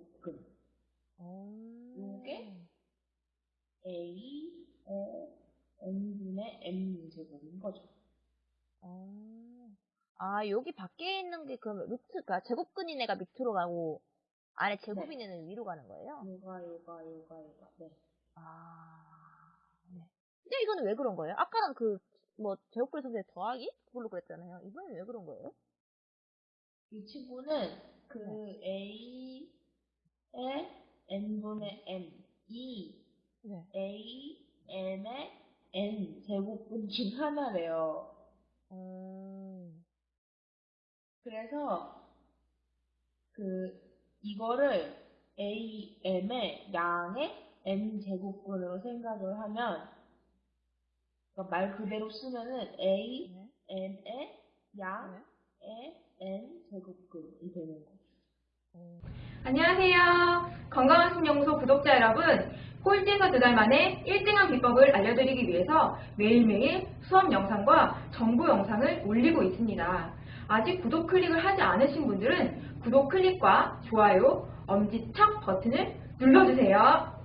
제곱근 어. 요게? a의 n분의 m 제곱인 거죠. 어. 아, 여기 밖에 있는 게 그러면 루트가 제곱근인 애가 밑으로 가고 안에 제곱인 애는 위로 가는 거예요? 요가 요가 요가 요가 네. 아, 네. 근데 이거는 왜 그런 거예요? 아까는 그, 뭐, 제곱근 선생 더하기? 그걸로 그랬잖아요. 이번엔 왜 그런 거예요? 이 친구는 그 a 의 n분의 m 이 네. a m의 n 제곱분 중 하나래요. 음, 그래서 그 이거를 a m의 양의 n 제곱분으로 생각을 하면 그러니까 말 그대로 쓰면은 a 네. m의 양의 n 제곱근이 되는 거죠. 음. 안녕하세요. 건강한 신영소 구독자 여러분. 꼴찌에서 두 달 만에 1등한 비법을 알려드리기 위해서 매일매일 수업 영상과 정보 영상을 올리고 있습니다. 아직 구독 클릭을 하지 않으신 분들은 구독 클릭과 좋아요, 엄지척 버튼을 눌러주세요.